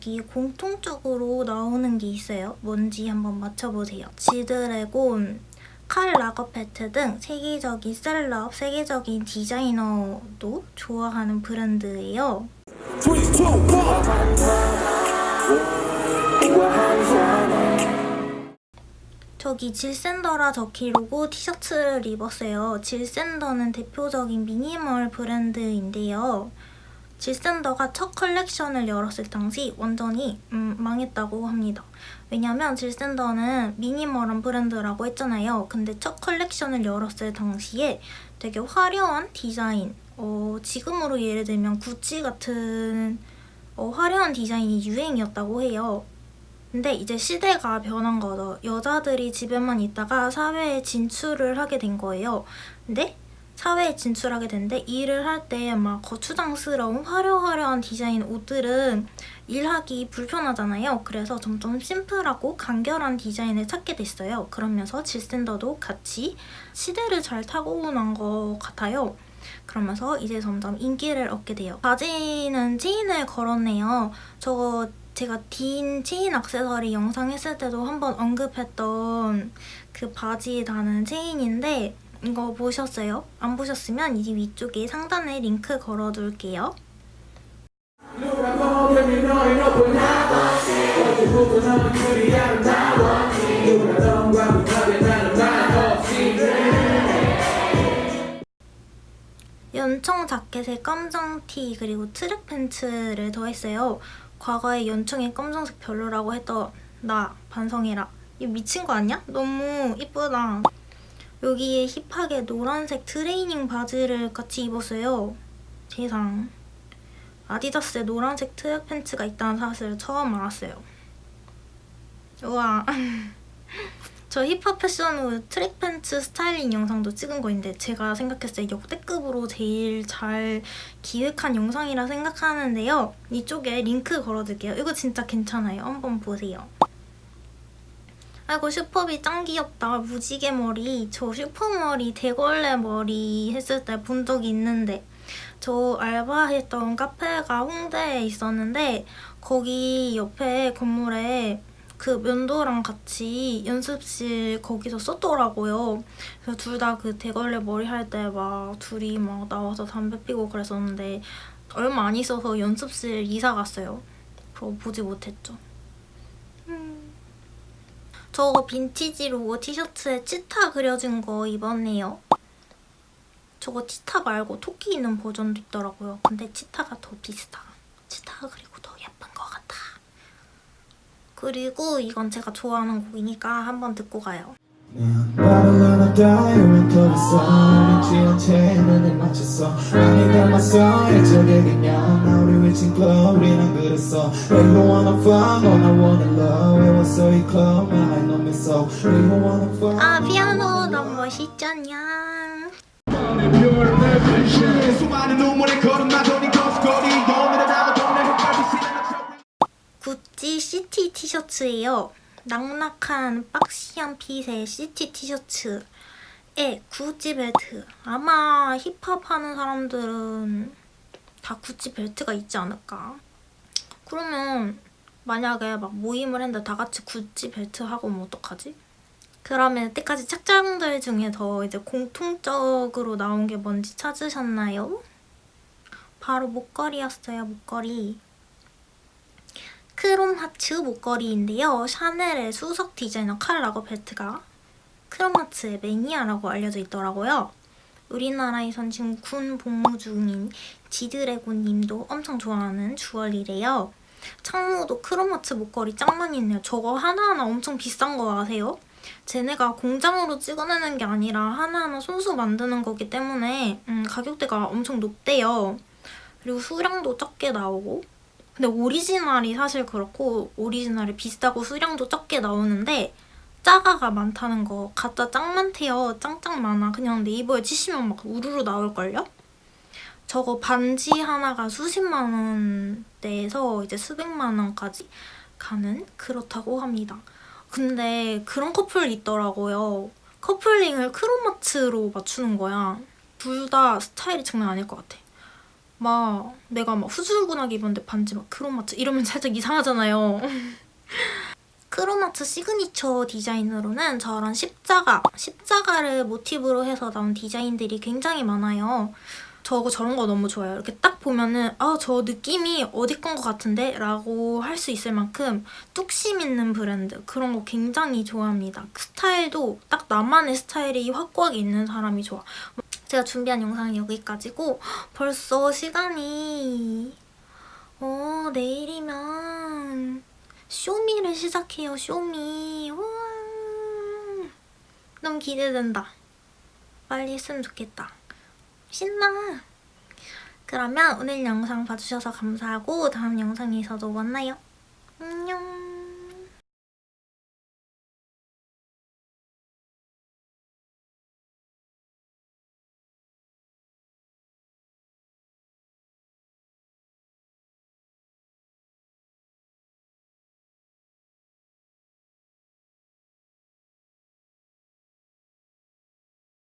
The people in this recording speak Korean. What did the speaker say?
여기 공통적으로 나오는 게 있어요. 뭔지 한번 맞춰보세요. 지드래곤, 칼 라거페트 등 세계적인 셀럽, 세계적인 디자이너도 좋아하는 브랜드예요. 저기 질샌더라 적힌 로고 티셔츠를 입었어요. 질샌더는 대표적인 미니멀 브랜드인데요. 질샌더가 첫 컬렉션을 열었을 당시 완전히 음, 망했다고 합니다. 왜냐면 질샌더는 minimal한 브랜드라고 했잖아요. 근데 첫 컬렉션을 열었을 당시에 되게 화려한 디자인, 어, 지금으로 예를 들면 구찌 같은 어, 화려한 디자인이 유행이었다고 해요. 근데 이제 시대가 변한 거죠. 여자들이 집에만 있다가 사회에 진출을 하게 된 거예요. 근데 사회에 진출하게 됐는데 일을 할 때 막 거추장스러운 화려화려한 디자인 옷들은 일하기 불편하잖아요. 그래서 점점 심플하고 간결한 디자인을 찾게 됐어요. 그러면서 질샌더도 같이 시대를 잘 타고 난 것 같아요. 그러면서 이제 점점 인기를 얻게 돼요. 바지는 체인을 걸었네요. 저거 제가 딘 체인 액세서리 영상 했을 때도 한번 언급했던 그 바지에 다는 체인인데 이거 보셨어요? 안 보셨으면 이 위쪽에 상단에 링크 걸어둘게요. 연청 자켓에 검정 티 그리고 트랙 팬츠를 더했어요. 과거에 연청에 검정색 별로라고 했던 나 반성해라. 이거 미친 거 아니야? 너무 이쁘다. 여기에 hip하게 노란색 트레이닝 바지를 같이 입었어요. 세상. 아디다스에 노란색 트랙 팬츠가 있다는 사실을 처음 알았어요. 우와. 저 힙합 패션으로 트랙 팬츠 스타일링 영상도 찍은 거 있는데 제가 생각했을 때 역대급으로 제일 잘 기획한 영상이라 생각하는데요. 이쪽에 링크 걸어둘게요. 이거 진짜 괜찮아요. 한번 보세요. 아이고 슈퍼비 짱 귀엽다. 무지개 머리. 저 슈퍼머리 대걸레 머리 했을 때 본 적이 있는데 저 알바했던 카페가 홍대에 있었는데 거기 옆에 건물에 그 면도랑 같이 연습실 거기서 썼더라고요. 그래서 둘 다 그 대걸레 머리 할 때 막 둘이 막 나와서 담배 피고 그랬었는데 얼마 안 있어서 연습실 이사 갔어요. 그거 보지 못했죠. 음. 저거 빈티지 로고 티셔츠에 치타 그려진 거 입었네요. 저거 치타 말고 토끼 있는 버전도 있더라고요. 근데 치타가 더 비슷하. 치타가 그리고 더 예쁜 것 같아. 그리고 이건 제가 좋아하는 곡이니까 한번 듣고 가요. 나 를 하나 다이어를 서 지원 채널에 맞췄어. 아니 닮았어. 이쪽에 그냥 나 우리 위친 클럽 우리는 그랬어 They don't wanna fuck all I wanna love. 외웠어 이 클럽 말 놈했어 They don't wanna fuck 아 피아노 너무 멋있잖냐. 수많은 눈물에 걸음마더니 거스거리 구찌 시티 티셔츠예요. 낙낙한 박시한 핏의 시티 티셔츠에 구찌 벨트. 아마 힙합 하는 사람들은 다 구찌 벨트가 있지 않을까. 그러면 만약에 막 모임을 했는데 다 같이 구찌 벨트 하고 오면 어떡하지? 그러면 여태까지 착장들 중에 더 이제 공통적으로 나온 게 뭔지 찾으셨나요? 바로 목걸이였어요, 목걸이. 크롬 하츠 목걸이인데요. 샤넬의 수석 디자이너 칼 라거벨트가 크롬 하츠의 매니아라고 알려져 있더라고요. 우리나라에선 지금 군 복무 중인 지드래곤 님도 엄청 좋아하는 주얼리래요. 창모도 크롬하츠 목걸이 짱 많이 있네요. 저거 하나하나 엄청 비싼 거 아세요? 쟤네가 공장으로 찍어내는 게 아니라 하나하나 손수 만드는 거기 때문에 음, 가격대가 엄청 높대요. 그리고 수량도 적게 나오고 근데 오리지널이 사실 그렇고 오리지널이 비싸고 수량도 적게 나오는데 짜가가 많다는 거 가짜 짱 많대요. 짱짱 많아. 그냥 네이버에 치시면 막 우르르 나올걸요? 저거 반지 하나가 수십만 원대에서 이제 수백만 원까지 가는 그렇다고 합니다. 근데 그런 커플 있더라고요. 커플링을 크로마츠로 맞추는 거야. 둘 다 스타일이 장난 아닐 것 같아. 막 내가 막 후줄근하게 입었는데 반지 막 Chrome Hearts 이러면 살짝 이상하잖아요. Chrome Hearts signature 디자인으로는 저런 십자가, 십자가를 모티브로 해서 나온 디자인들이 굉장히 많아요. 저거 저런 거 너무 좋아요. 이렇게 딱 보면은 아 저 느낌이 어디 건 것 같은데? 라고 할 수 있을 만큼 뚝심 있는 브랜드 그런 거 굉장히 좋아합니다. 그 스타일도 딱 나만의 스타일이 확고하게 있는 사람이 좋아. 제가 준비한 영상은 여기까지고 벌써 시간이 어 내일이면 쇼미를 시작해요 쇼미. 우와 너무 기대된다. 빨리 했으면 좋겠다. 신나. 그러면 오늘 영상 봐주셔서 감사하고 다음 영상에서도 만나요. 안녕